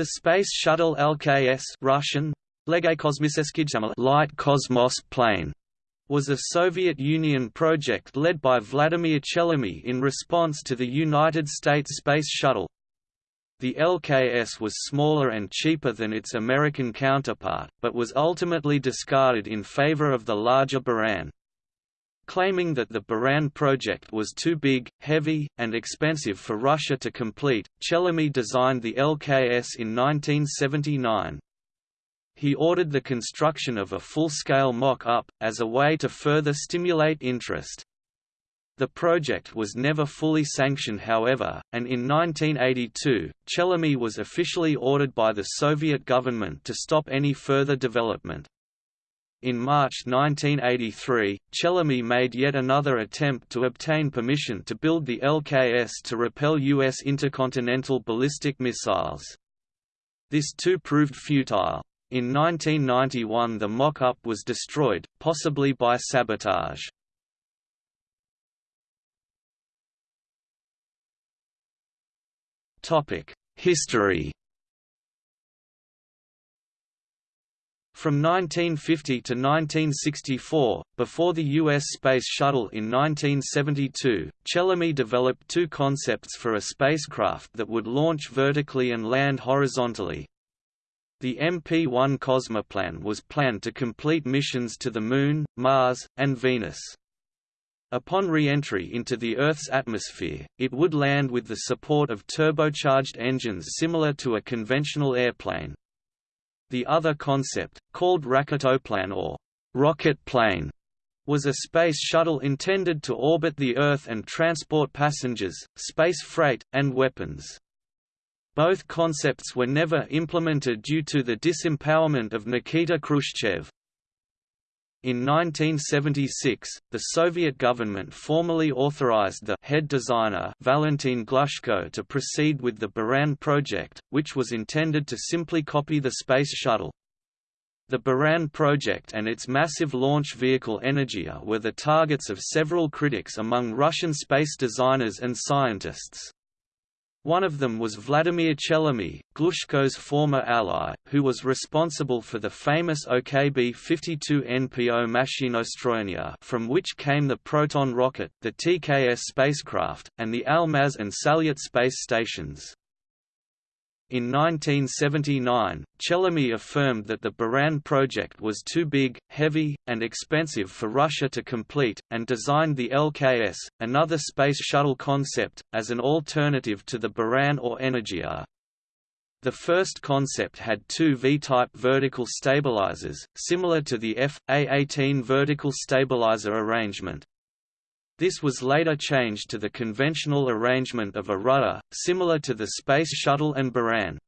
The Space Shuttle LKS Russian, Light Cosmos plane was a Soviet Union project led by Vladimir Chelomey in response to the United States Space Shuttle. The LKS was smaller and cheaper than its American counterpart, but was ultimately discarded in favor of the larger Buran. Claiming that the Buran project was too big, heavy, and expensive for Russia to complete, Chelomey designed the LKS in 1979 he ordered the construction of a full-scale mock-up, as a way to further stimulate interest. The project was never fully sanctioned however, and in 1982, Chelomey was officially ordered by the Soviet government to stop any further development. In March 1983, Chelomey made yet another attempt to obtain permission to build the LKS to repel U.S. intercontinental ballistic missiles. This too proved futile. In 1991 the mock-up was destroyed, possibly by sabotage. History From 1950 to 1964, before the U.S. Space Shuttle in 1972, Chelomey developed two concepts for a spacecraft that would launch vertically and land horizontally, the MP-1 Cosmoplan was planned to complete missions to the Moon, Mars, and Venus. Upon re-entry into the Earth's atmosphere, it would land with the support of turbocharged engines similar to a conventional airplane. The other concept, called Raketoplan or rocket plane, was a space shuttle intended to orbit the Earth and transport passengers, space freight, and weapons. Both concepts were never implemented due to the disempowerment of Nikita Khrushchev. In 1976, the Soviet government formally authorized the head designer Valentin Glushko to proceed with the Buran project, which was intended to simply copy the Space Shuttle. The Buran project and its massive launch vehicle Energia were the targets of several critics among Russian space designers and scientists. One of them was Vladimir Chelomey, Glushko's former ally, who was responsible for the famous OKB-52 NPO Mashinostroyenia from which came the Proton rocket, the TKS spacecraft, and the Almaz and Salyut space stations. In 1979, Chelomey affirmed that the Buran project was too big, heavy, and expensive for Russia to complete, and designed the LKS, another space shuttle concept, as an alternative to the Buran or Energia. The first concept had two V-type vertical stabilizers, similar to the F.A-18 vertical stabilizer arrangement. This was later changed to the conventional arrangement of a rudder, similar to the Space Shuttle and Buran.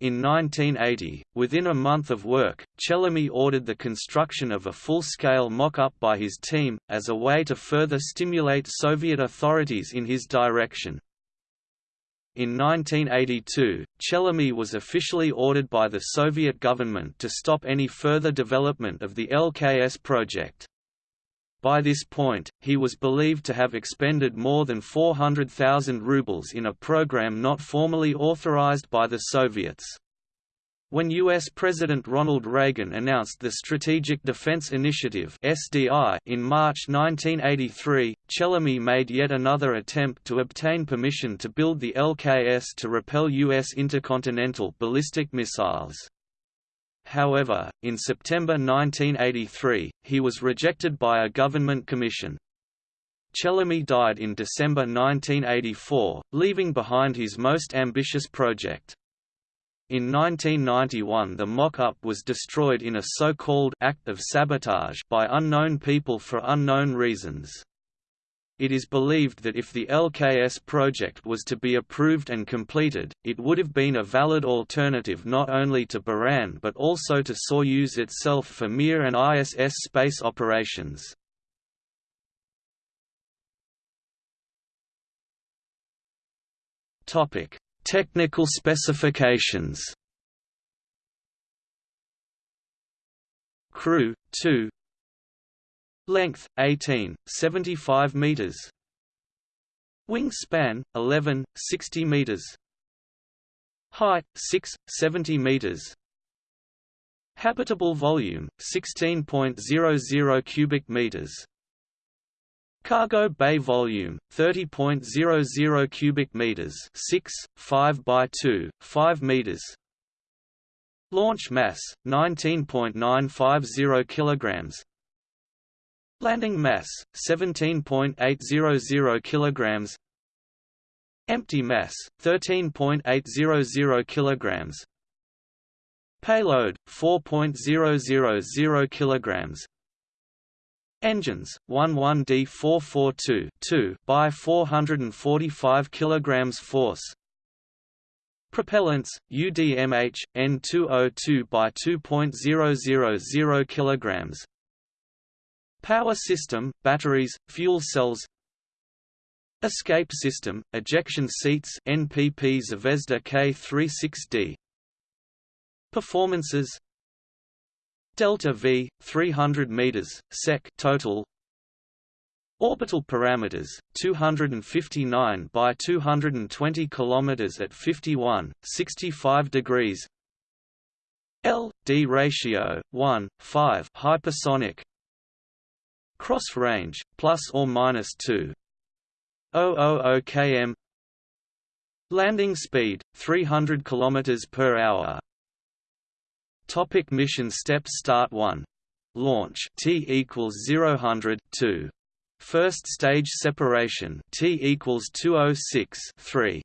In 1980, within a month of work, Chelomey ordered the construction of a full-scale mock-up by his team, as a way to further stimulate Soviet authorities in his direction. In 1982, Chelomey was officially ordered by the Soviet government to stop any further development of the LKS project. By this point, he was believed to have expended more than 400,000 rubles in a program not formally authorized by the Soviets. When U.S. President Ronald Reagan announced the Strategic Defense Initiative (SDI) in March 1983, Chelomey made yet another attempt to obtain permission to build the LKS to repel U.S. intercontinental ballistic missiles. However, in September 1983, he was rejected by a government commission. Chelomey died in December 1984, leaving behind his most ambitious project. In 1991 the mock-up was destroyed in a so-called «act of sabotage» by unknown people for unknown reasons. It is believed that if the LKS project was to be approved and completed, it would have been a valid alternative not only to Buran but also to Soyuz itself for Mir and ISS space operations. Technical specifications Crew, 2 Length 18, 75 meters. Wingspan 11, 60 meters. Height 6 70 meters. Habitable volume 16.00 cubic meters. Cargo bay volume 30.00 cubic meters, 6 5 by 2 5 meters. Launch mass 19.950 kilograms. Landing mass 17.800 kilograms. Empty mass 13.800 kilograms. Payload 4.000 kilograms. Engines 11D442 2 by 445 kilograms force. Propellants UDMH N202 by 2.000 kilograms. Power system, batteries, fuel cells. Escape system, ejection seats NPP Zvezda K36D. Performances Delta V 300 meters sec total Orbital parameters 259 by 220 kilometers at 51 65 degrees L D ratio 1 5 hypersonic Cross range plus or minus 2 000 km Landing speed 300 kilometers per hour Topic mission steps Start 1. Launch T equals 0 2. First stage separation T equals 206 3.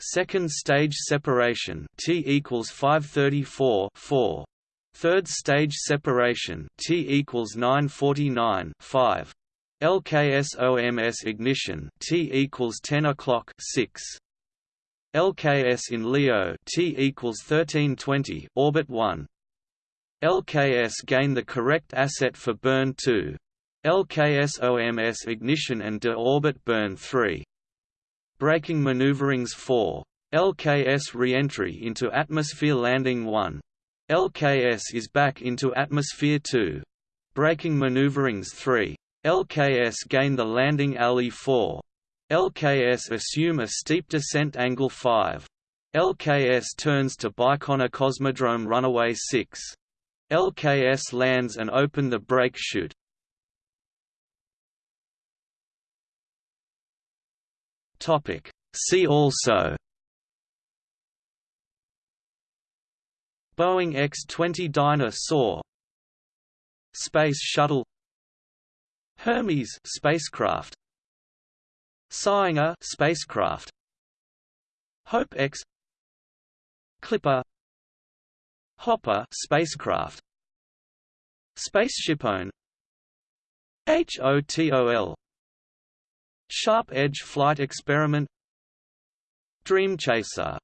Second stage separation T equals 534 4. Third stage separation T equals 949 5. LKS-OMS ignition T equals 10 o'clock 6. LKS in LEO T equals 1320 orbit 1 LKS gain the correct asset for burn 2. LKS OMS ignition and de-orbit burn 3. Braking maneuverings 4. LKS re-entry into atmosphere landing 1. LKS is back into atmosphere 2. Braking maneuverings 3. LKS gain the landing alley 4. LKS assume a steep descent angle 5. LKS turns to Baikonur Cosmodrome runaway 6. LKS lands and open the brake chute. Topic. See also Boeing X-20 Dyna Soar Space Shuttle Hermes spacecraft Sanger spacecraft Hope X Clipper Hopper spacecraft Spaceship Spaceshipone HOTOL Sharp Edge Flight Experiment Dream Chaser